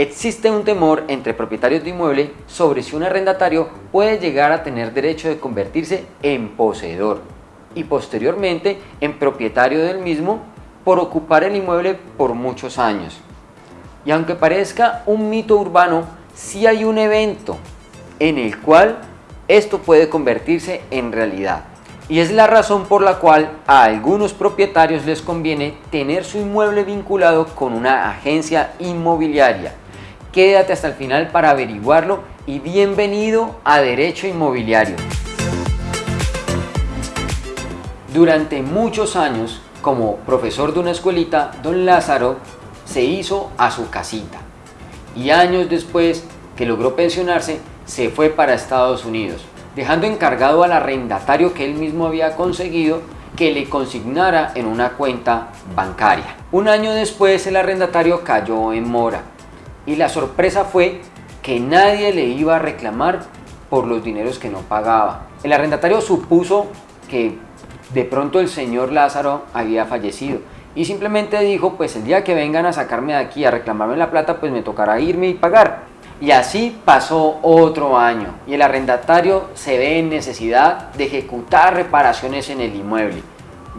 Existe un temor entre propietarios de inmueble sobre si un arrendatario puede llegar a tener derecho de convertirse en poseedor y posteriormente en propietario del mismo por ocupar el inmueble por muchos años. Y aunque parezca un mito urbano, sí hay un evento en el cual esto puede convertirse en realidad. Y es la razón por la cual a algunos propietarios les conviene tener su inmueble vinculado con una agencia inmobiliaria. Quédate hasta el final para averiguarlo y bienvenido a Derecho Inmobiliario. Durante muchos años, como profesor de una escuelita, don Lázaro se hizo a su casita y años después que logró pensionarse, se fue para Estados Unidos, dejando encargado al arrendatario que él mismo había conseguido que le consignara en una cuenta bancaria. Un año después el arrendatario cayó en mora y la sorpresa fue que nadie le iba a reclamar por los dineros que no pagaba. El arrendatario supuso que de pronto el señor Lázaro había fallecido y simplemente dijo, pues el día que vengan a sacarme de aquí a reclamarme la plata, pues me tocará irme y pagar. Y así pasó otro año y el arrendatario se ve en necesidad de ejecutar reparaciones en el inmueble.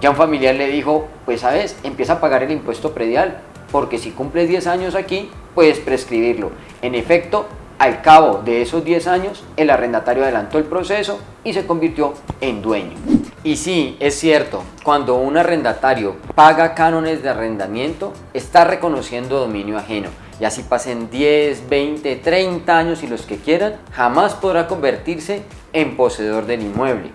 Ya un familiar le dijo, pues sabes, empieza a pagar el impuesto predial, porque si cumples 10 años aquí, puedes prescribirlo. En efecto, al cabo de esos 10 años, el arrendatario adelantó el proceso y se convirtió en dueño. Y sí, es cierto, cuando un arrendatario paga cánones de arrendamiento, está reconociendo dominio ajeno. Y así pasen 10, 20, 30 años y los que quieran, jamás podrá convertirse en poseedor del inmueble.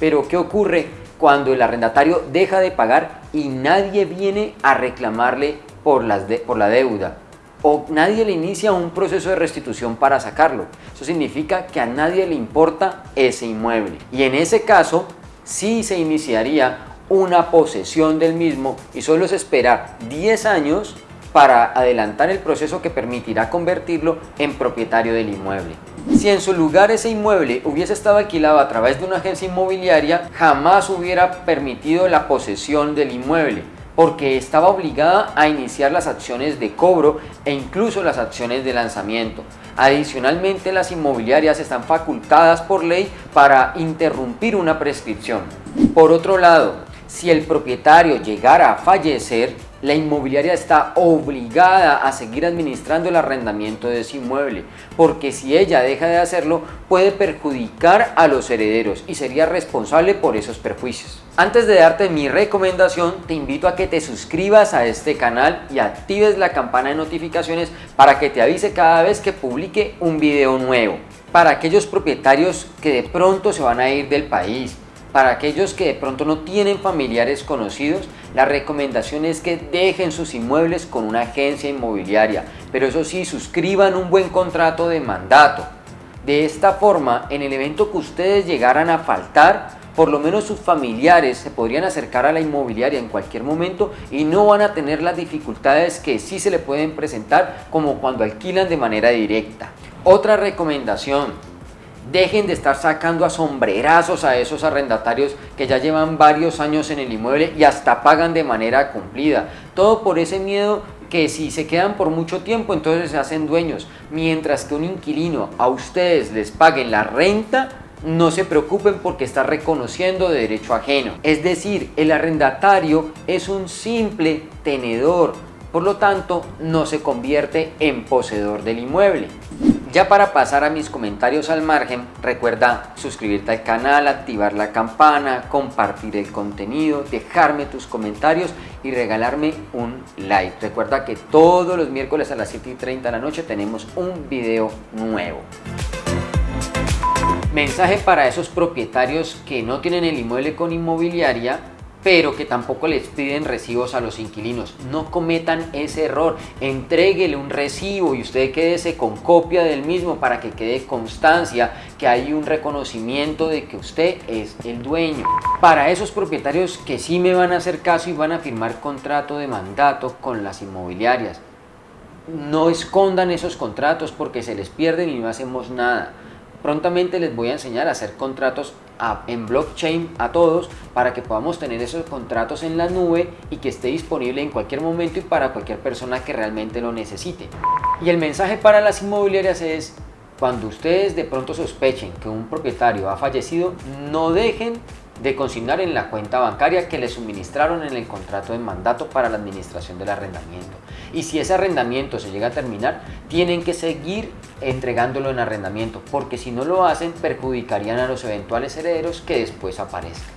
Pero ¿qué ocurre cuando el arrendatario deja de pagar y nadie viene a reclamarle por, por la deuda? O nadie le inicia un proceso de restitución para sacarlo. Eso significa que a nadie le importa ese inmueble. Y en ese caso, sí se iniciaría una posesión del mismo y solo es esperar 10 años para adelantar el proceso que permitirá convertirlo en propietario del inmueble. Si en su lugar ese inmueble hubiese estado alquilado a través de una agencia inmobiliaria, jamás hubiera permitido la posesión del inmueble porque estaba obligada a iniciar las acciones de cobro e incluso las acciones de lanzamiento. Adicionalmente, las inmobiliarias están facultadas por ley para interrumpir una prescripción. Por otro lado, si el propietario llegara a fallecer, la inmobiliaria está obligada a seguir administrando el arrendamiento de ese inmueble, porque si ella deja de hacerlo puede perjudicar a los herederos y sería responsable por esos perjuicios. Antes de darte mi recomendación, te invito a que te suscribas a este canal y actives la campana de notificaciones para que te avise cada vez que publique un video nuevo. Para aquellos propietarios que de pronto se van a ir del país, para aquellos que de pronto no tienen familiares conocidos, la recomendación es que dejen sus inmuebles con una agencia inmobiliaria, pero eso sí, suscriban un buen contrato de mandato. De esta forma, en el evento que ustedes llegaran a faltar, por lo menos sus familiares se podrían acercar a la inmobiliaria en cualquier momento y no van a tener las dificultades que sí se le pueden presentar como cuando alquilan de manera directa. Otra recomendación, Dejen de estar sacando a sombrerazos a esos arrendatarios que ya llevan varios años en el inmueble y hasta pagan de manera cumplida. Todo por ese miedo que si se quedan por mucho tiempo entonces se hacen dueños. Mientras que un inquilino a ustedes les paguen la renta, no se preocupen porque está reconociendo de derecho ajeno. Es decir, el arrendatario es un simple tenedor, por lo tanto no se convierte en poseedor del inmueble. Ya para pasar a mis comentarios al margen, recuerda suscribirte al canal, activar la campana, compartir el contenido, dejarme tus comentarios y regalarme un like. Recuerda que todos los miércoles a las 7 y 30 de la noche tenemos un video nuevo. Mensaje para esos propietarios que no tienen el inmueble con inmobiliaria pero que tampoco les piden recibos a los inquilinos. No cometan ese error, entréguele un recibo y usted quédese con copia del mismo para que quede constancia que hay un reconocimiento de que usted es el dueño. Para esos propietarios que sí me van a hacer caso y van a firmar contrato de mandato con las inmobiliarias, no escondan esos contratos porque se les pierden y no hacemos nada. Prontamente les voy a enseñar a hacer contratos en blockchain a todos para que podamos tener esos contratos en la nube y que esté disponible en cualquier momento y para cualquier persona que realmente lo necesite. Y el mensaje para las inmobiliarias es, cuando ustedes de pronto sospechen que un propietario ha fallecido, no dejen de consignar en la cuenta bancaria que le suministraron en el contrato de mandato para la administración del arrendamiento. Y si ese arrendamiento se llega a terminar, tienen que seguir entregándolo en arrendamiento, porque si no lo hacen perjudicarían a los eventuales herederos que después aparezcan.